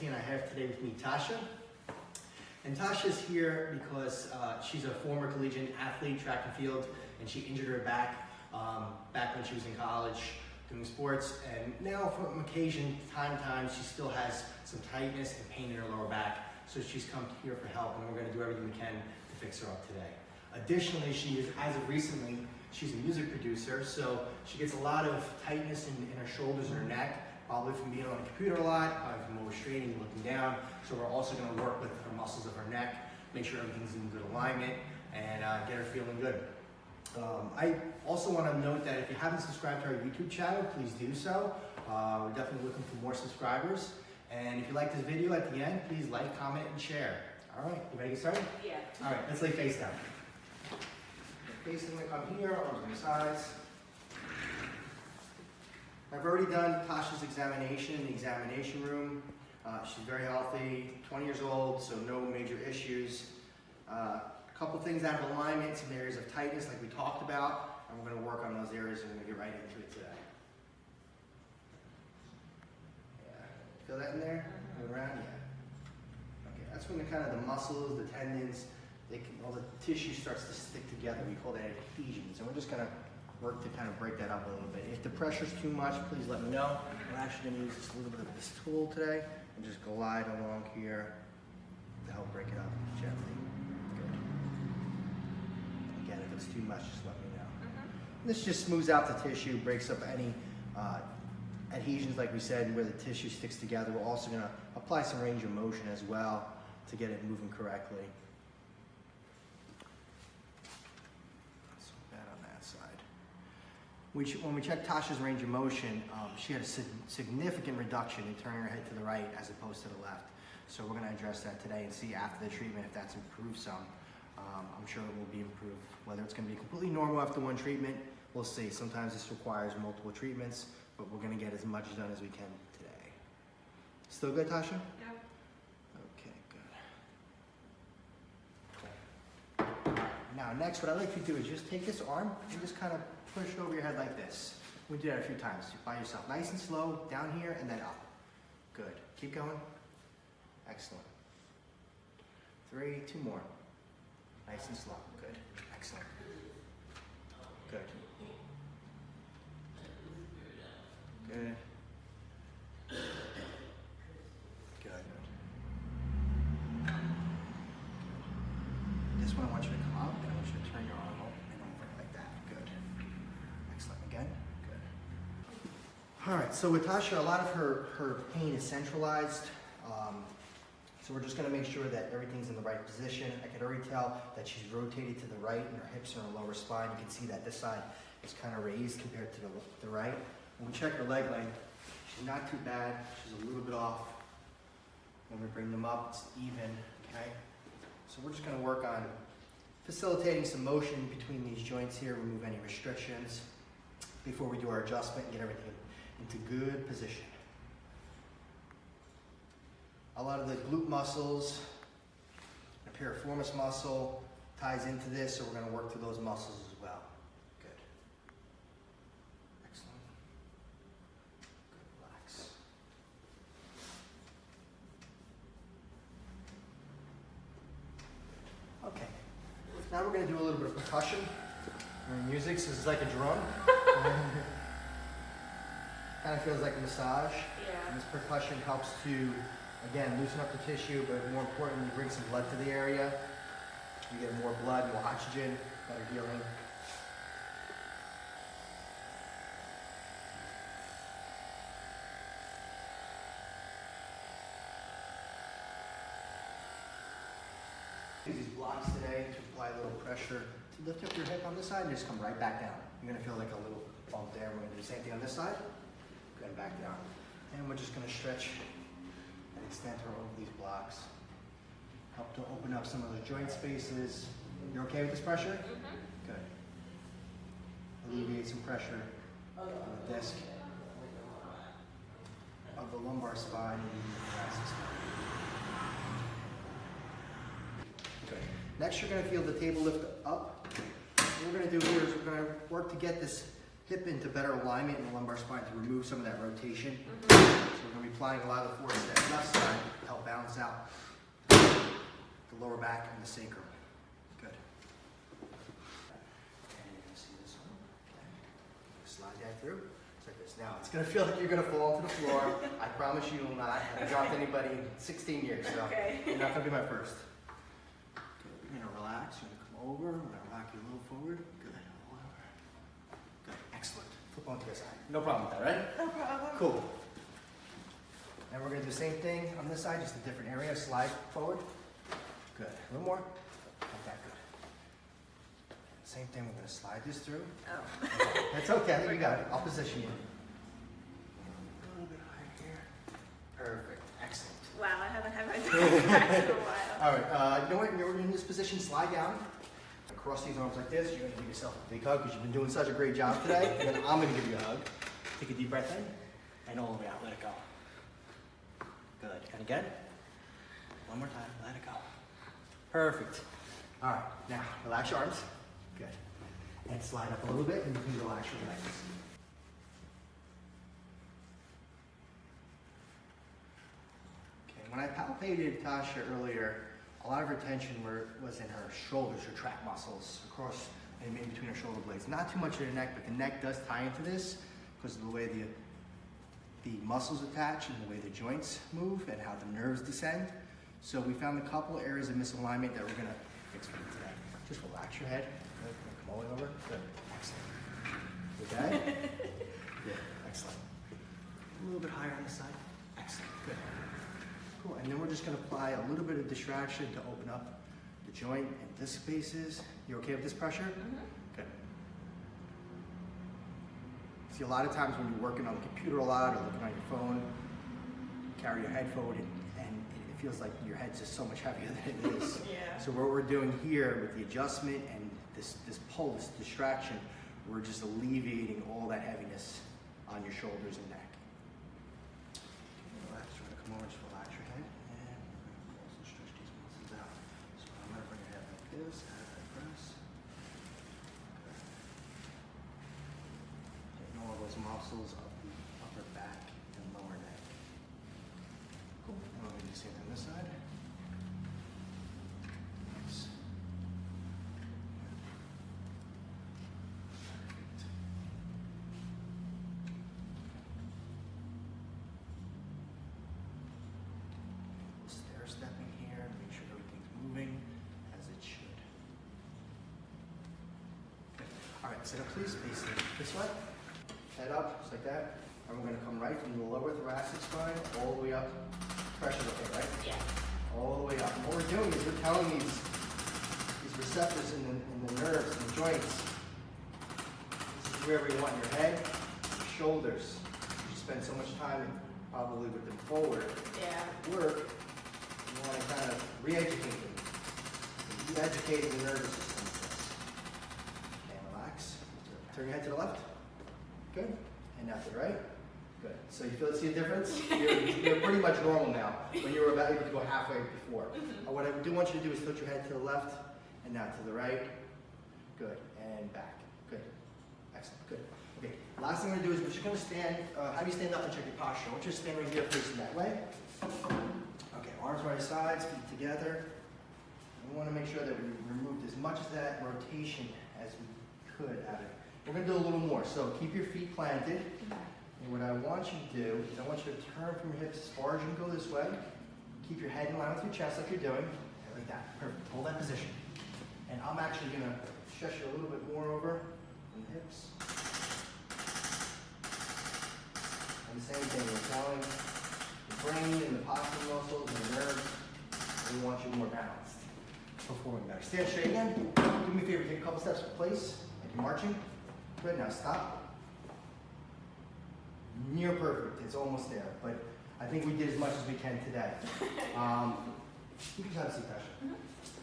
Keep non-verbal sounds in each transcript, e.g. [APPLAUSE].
And I have today with me Tasha. And Tasha's here because uh, she's a former collegiate athlete, track and field, and she injured her back um, back when she was in college doing sports. And now from occasion, time to time, she still has some tightness and pain in her lower back. So she's come here for help and we're gonna do everything we can to fix her up today. Additionally, she is, as of recently, she's a music producer, so she gets a lot of tightness in, in her shoulders and her neck, probably from being on the computer a lot, probably from overstraining, looking down. So we're also gonna work with her muscles of her neck, make sure everything's in good alignment, and uh, get her feeling good. Um, I also want to note that if you haven't subscribed to our YouTube channel, please do so. Uh, we're definitely looking for more subscribers. And if you like this video at the end, please like, comment, and share. All right, you ready to get started? Yeah. All right, let's lay face down. Facing gonna come here, arms on the sides. I've already done Tasha's examination in the examination room. Uh, she's very healthy, 20 years old, so no major issues. Uh, a couple things out of alignment, some areas of tightness like we talked about, and we're gonna work on those areas and we're gonna get right into it today. Yeah, feel that in there? Go around, yeah. Okay, that's when the kind of the muscles, the tendons, they can, all the tissue starts to stick together. We call that adhesions, and we're just gonna work to kind of break that up a little bit. If the pressure's too much, please let me know. We're actually gonna use just a little bit of this tool today and just glide along here to help break it up gently. Good. Again, if it's too much, just let me know. This just smooths out the tissue, breaks up any uh, adhesions, like we said, where the tissue sticks together. We're also gonna apply some range of motion as well to get it moving correctly. So that on that side. We when we checked Tasha's range of motion, um, she had a sig- significant reduction in turning her head to the right as opposed to the left. So we're gonna address that today and see after the treatment if that's improved some. Um, I'm sure it will be improved. Whether it's gonna be completely normal after one treatment, we'll see. Sometimes this requires multiple treatments, but we're gonna get as much done as we can today. Still good, Tasha? Yeah. Okay, good. Alright, Now, next, what I'd like you to do is just take this arm and just kind of push over your head like this. We do that a few times by yourself. Nice and slow, down here and then up. Good. Keep going. Excellent. Three, two more. Nice and slow. Good. Excellent. Good. Good. This one I want you to come up and I want you to turn your arm over and over like that. Good. Excellent. Again. Good. All right. So with Tasha, a lot of her her pain is centralized. Um, so we're just going to make sure that everything's in the right position. I can already tell that she's rotated to the right and her hips are in her lower spine. You can see that this side is kind of raised compared to the, the right. When we check her leg length, she's not too bad. She's a little bit off. When we bring them up, it's even, okay? So we're just gonna work on facilitating some motion between these joints here, remove any restrictions before we do our adjustment and get everything into good position. A lot of the glute muscles, the piriformis muscle ties into this, so we're gonna work through those muscles as well. Good. Excellent. Good, relax. Okay. Now we're gonna do a little bit of percussion. Music, so is like a drum. [LAUGHS] kind of feels like a massage. Yeah. And this percussion helps to, again, loosen up the tissue, but more importantly, bring some blood to the area. You get more blood, more oxygen, better healing. Use these blocks today to apply a little pressure to lift up your hip on this side and just come right back down. You're gonna feel like a little bump there. We're gonna do the same thing on this side. Go back down. And we're just gonna stretch and extend her over these blocks. Help to open up some of the joint spaces. You're okay with this pressure? Mm-hmm. Good. Alleviate some pressure on the disc of the lumbar spine and the thoracic spine. Good. Next, you're gonna feel the table lift up. What we're gonna do here is we're gonna work to get this hip into better alignment in the lumbar spine to remove some of that rotation. Mm-hmm. So we're gonna be be applying a lot of the force to that left side to help balance out the lower back and the sacrum. Good. And you're gonna see this one. Okay. Slide that through. It's like this. Now, it's gonna feel like you're gonna fall to the floor. I promise you will not. I haven't dropped anybody in 16 years, so Okay. you're not gonna be my first. Good. You're gonna relax. You're gonna come over. We're gonna rock you a little forward. Good. All over. Good. Excellent. Flip onto the side. No problem with that, right? No problem. Cool. And we're gonna do the same thing on this side, just a different area. Slide forward. Good. A little more. Like that. Good. Same thing. We're gonna slide this through. Oh. Okay, That's okay. You got it. I'll position you. A little bit higher here. Perfect. Excellent. Wow, I haven't had my back [LAUGHS] back in a while. All right. Uh, you know what? You're in this position. Slide down. Cross these arms like this. You're gonna give yourself a big hug because you've been doing such a great job today. and then I'm gonna give you a hug. Take a deep breath in and all the way out. Let it go. Good. And again. One more time. Let it go. Perfect. All right. Now relax your arms. Good. And slide up a little bit, and you can relax your legs. Okay, when I palpated Tasha earlier, a lot of her tension were, was in her shoulders, her trap muscles, across and in between her shoulder blades. Not too much in her neck, but the neck does tie into this because of the way the, the muscles attach and the way the joints move and how the nerves descend. So we found a couple areas of misalignment that we're gonna fix for you today. Just relax your head. Come all the way over. Good. Excellent. Okay? [LAUGHS] Good. Excellent. A little bit higher on the side. Excellent. Good. Cool. And then we're just gonna apply a little bit of distraction to open up the joint and disc spaces. You okay with this pressure? Mhm. Good. See, a lot of times when you're working on the computer a lot or looking on your phone, you carry your head forward and, and it feels like your head's just so much heavier [LAUGHS] than it is. Yeah. So what we're doing here with the adjustment and this, this pull, this distraction, we're just alleviating all that heaviness on your shoulders and neck. Relax, try to come over, just relax your head, and we're gonna also stretch these muscles out. So I'm gonna bring your head like this, press. Getting all those muscles of the upper back and lower neck. Cool. And we're gonna do the same thing on this side. Nice. Perfect. Stair stepping here, make sure everything's moving as it should. Okay. All right, sit up please, this way. Head up, just like that. And we're gonna come right from the lower thoracic spine all the way up. Pressure okay, right? Yeah. all the way up. And what we're doing is we're telling these, these receptors in the, in the nerves and the joints, this is where we want your head, your shoulders. You spend so much time probably with them forward Yeah. work, you want to kind of re-educate them. Re-educating the nervous system with this. Okay, relax. Turn your head to the left. Good. And now to the right. Good. So you feel see a difference? [LAUGHS] You're, you're pretty much normal now, when you were about able to go halfway before. Uh, What I do want you to do is tilt your head to the left and now to the right. Good. And back. Good. Excellent. Good. Okay. Last thing we're gonna do is we're just gonna stand, uh, have you stand up and check your posture. I want you to stand right here facing that way. Okay, arms right sides, feet together. We want to make sure that we removed as much of that rotation as we could out of it. We're going to do a little more, so keep your feet planted. And what I want you to do is I want you to turn from your hips as far as you can go this way. Keep your head in line with your chest like you're doing. Like that. Perfect. Hold that position. And I'm actually going to stretch you a little bit more over from the hips. And the same thing, we're telling the brain and the postural muscles and the nerves, we want you more balanced. Performing better. Stand straight again. Do me a favor, take a couple steps in place, like you're marching. Good, now stop. Near perfect, it's almost there, but I think we did as much as we can today. [LAUGHS] Um, you can have a seat, Tasha.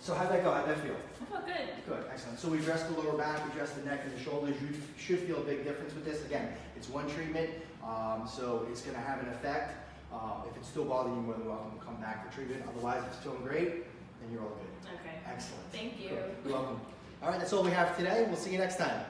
So how'd that go? How'd that feel? I feel good. Good, excellent. So we addressed the lower back, we addressed the neck and the shoulders. You should feel a big difference with this. Again, it's one treatment, um, so it's gonna have an effect. Um, if it's still bothering you, more than welcome to come back for treatment. Otherwise, if it's feeling great, then you're all good. Okay. Excellent. Thank you. Good. You're welcome. All right, that's all we have today. We'll see you next time.